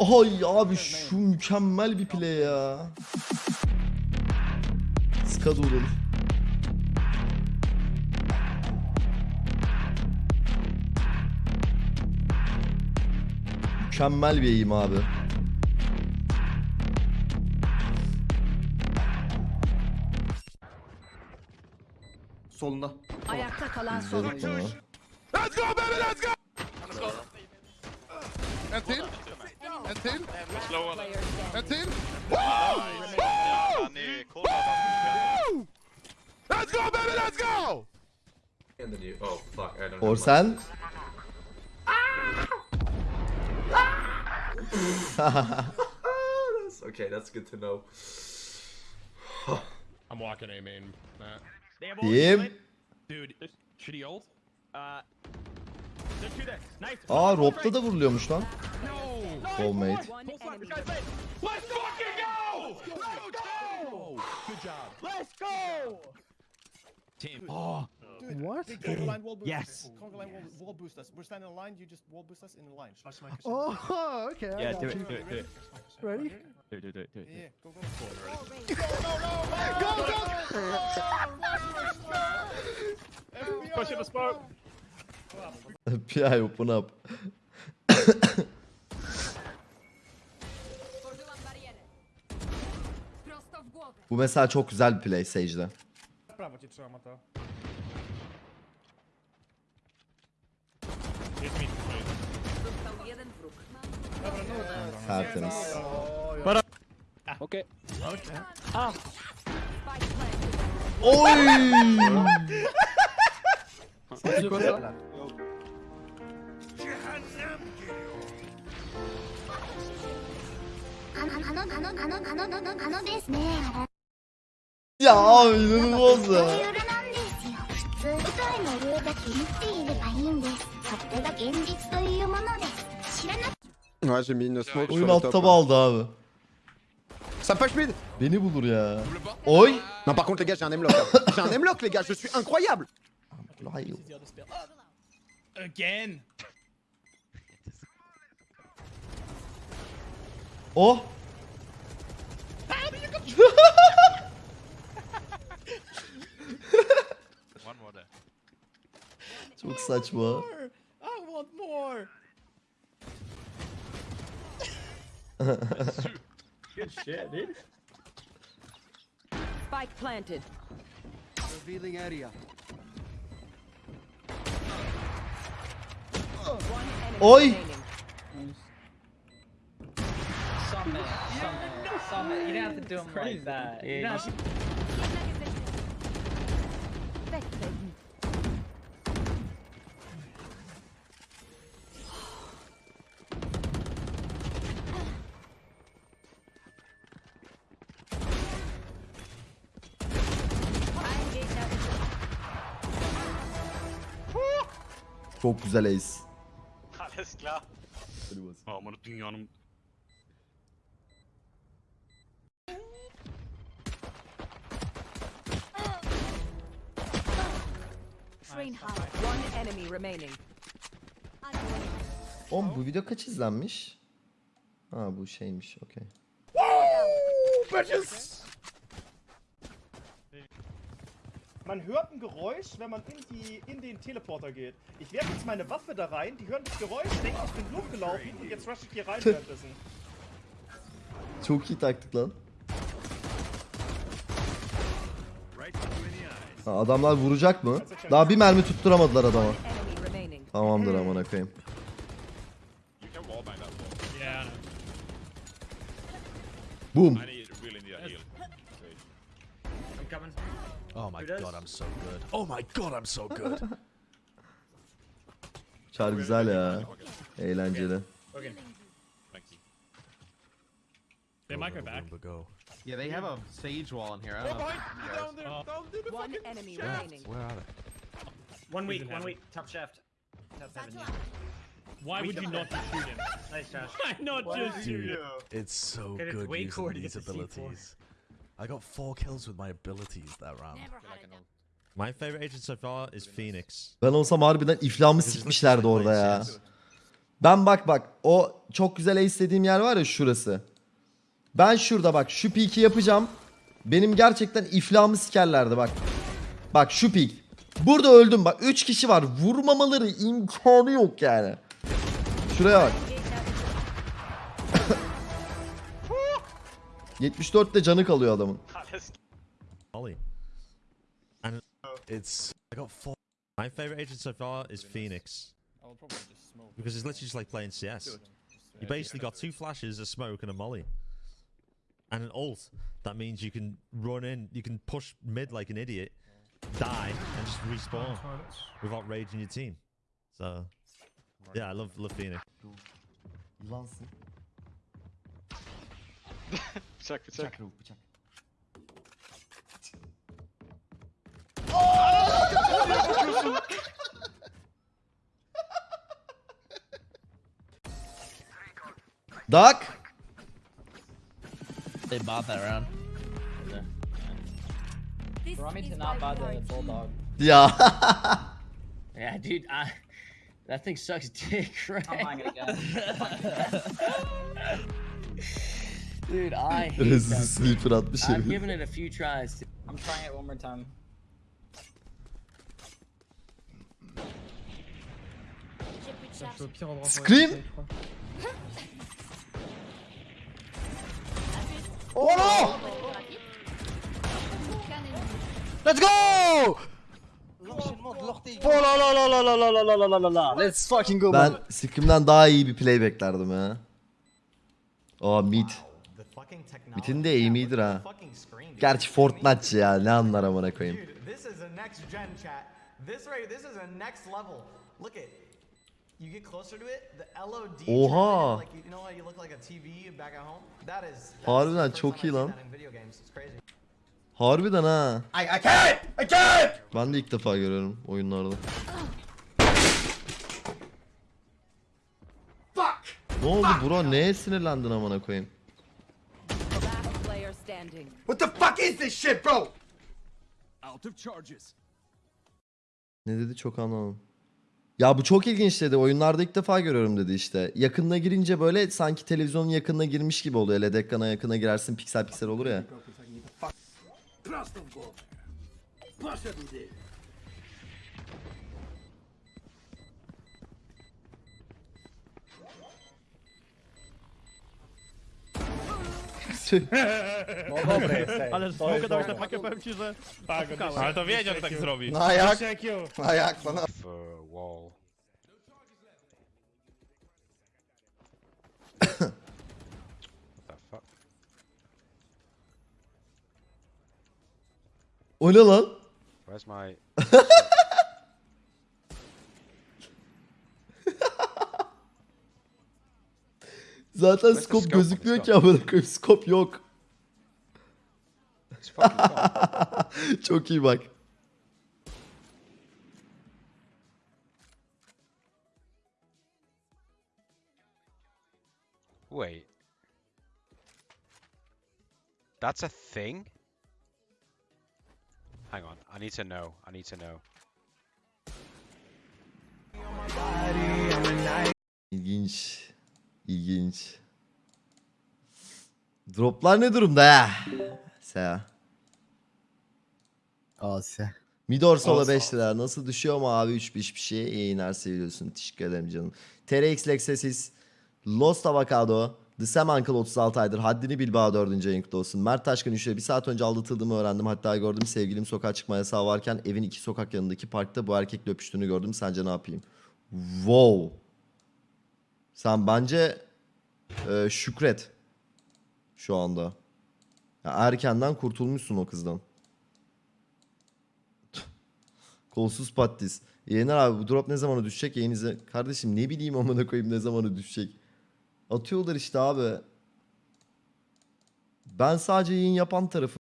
Ay abi şu mükemmel bir play ya. Skadurul. Mükemmel bir eğim abi. Solunda. Ayakta kalan son oyuncu. bunu. En till. En till. En till. Let's go baby, let's go! And then you. Oh fuck! I don't. Or have sen? That's okay. That's good to know. I'm walking A main, Matt. They have Diyeyim. ult. Dude, should he ult? Uh, Aa Rob'da da vuruluyormuş lan. No! Soulmate. Go! Go! Go! Oh, What? Yes. Wall, boost us. We're standing in line. You just wall boost us in line. Oh, okay. Yeah, do it, do it, do it. Ready? Do it, do it, do it, do it. Yeah, go go. Push in the smoke. PI open up. Bu mesela çok güzel bir play Sage'de. Prawo cię. Został jeden wróg. Tertemiz. Okay. Spike planted. Oy! Ya abi inanılmaz ya. Şey Oyun alt taba aldı abi. Ça fâche mid Beni bulur ya. Oy Non par contre les gars j'ai un hemlock. j'ai un hemlock les gars, je suis incroyable Again Oh! Çok saçma. I want more! Good shit, dude. Spike planted. Revealing area. One enemy Oy! remaining. Summit, summit, summit. You don't have to do them like that. You don't have to Bekleyin. Çok güzel ace. Alles klar. Aman dünyanın... Oğlum bu video kaç izlenmiş? Ha bu şeymiş okey. Man hört ein Geräusch, wenn man in, die, in den Teleporter geht. Ich werfe jetzt meine Waffe da rein, die hören das Geräusch, denken, ich bin hochgelaufen und jetzt rush ich hier rein währenddessen. Çok iyi taktik lan. Ha, adamlar vuracak mı? Daha bir mermi tutturamadılar adama. Tamamdır amına koyayım. Boom. Oh my god, I'm so good. Oh my god, I'm so good. Çar güzel ya. Eğlenceli. They might go back. Yeah, they have a sage wall in here. I don't know. Down there, down there, the One fucking enemy shaft. remaining. Where are they? One week, one week. Top shaft. Top seven. Yeah. Why would you not just shoot him? Nice, Josh. Why not just shoot him? It's so it's good way using these get the C4. abilities. I got four kills with my abilities that round. My favorite agent so far is Phoenix. Ben olsam harbiden iflahımı sikmişlerdi orada ya. Ben bak bak o çok güzel istediğim yer var ya şurası. Ben şurada bak şu piki yapacağım. Benim gerçekten iflahımı sikerlerdi bak. Bak şu pik. Burada öldüm bak 3 kişi var. Vurmamaları imkanı yok yani. Şuraya bak. 74 de canı kalıyor adamın. My favorite agent so far is Phoenix because it's literally just like playing CS. You basically got two flashes, a smoke, and a molly, and an ult. That means you can run in, you can push mid like an idiot, die, and just respawn without raging your team. So, yeah, I love love Phoenix. Yılansın. Bıçak bıçak. Bıçak bıçak. Duck. They bought that round. This me is to not buy the bulldog. Ya. Yeah, dude, I that thing sucks dick, right? I'm buying it again. dude, I hate Rezil that. sleeper atmış I've given it a few tries. I'm trying it one more time. Scream. Oh Let's go! Oh la la la la la la la la la la la. Let's fucking go Ben. Scream'den daha iyi bir play beklerdim ya. Aa mid. Mid'in de aim'idir ha. Gerçi Fortnite ya ne anlar amına koyayım. This is a next gen chat. This right, this is a next level. Look at, you get closer to it, the LOD. Oha. Like you know how you look like a TV back at home. That is. Harbiden çok iyi lan. Harbiden ha. I, I can't! I can't! Ben de ilk defa görüyorum oyunlarda. Ne oldu bro? Neye sinirlendin amına koyayım? What the fuck is this shit bro? Out of charges. Ne dedi çok anlamadım. Ya bu çok ilginç dedi. Oyunlarda ilk defa görüyorum dedi işte. Yakınına girince böyle sanki televizyonun yakınına girmiş gibi oluyor. LED ekrana yakına girersin piksel piksel olur ya. Ale smoke dałeś na pakę, powiem ci, że... Tak, ale to wiedział, że tak zrobi. No a jak? A jak? No, no. O ne lan? Where's my Zaten Where's scope scope gözükmüyor ki amına koyayım. Scope yok. it's fucking gone. Çok iyi bak. Wait. That's a thing? Hang on, I need to know. I need to know. İlginç. İlginç. Droplar ne durumda ya? Seha. Asya. Midor Sola 5 lira. Nasıl düşüyor mu abi 3 5 bir şey? İyi yayınlar seviyorsun. Teşekkür ederim canım. TRX Lexesis. Lost Avocado. The Sam Uncle 36 aydır. Haddini Bilbao 4. ayın olsun. Mert Taşkın 3 lira. Bir saat önce aldatıldığımı öğrendim. Hatta gördüm sevgilim sokağa çıkma yasağı varken evin iki sokak yanındaki parkta bu erkekle öpüştüğünü gördüm. Sence ne yapayım? Wow. Sen bence e, şükret. Şu anda. Ya erkenden kurtulmuşsun o kızdan. Kolsuz patis. Yener abi bu drop ne zamana düşecek yayınıza? Kardeşim ne bileyim amına koyayım ne zamana düşecek. Atıyorlar işte abi. Ben sadece yayın yapan tarafı.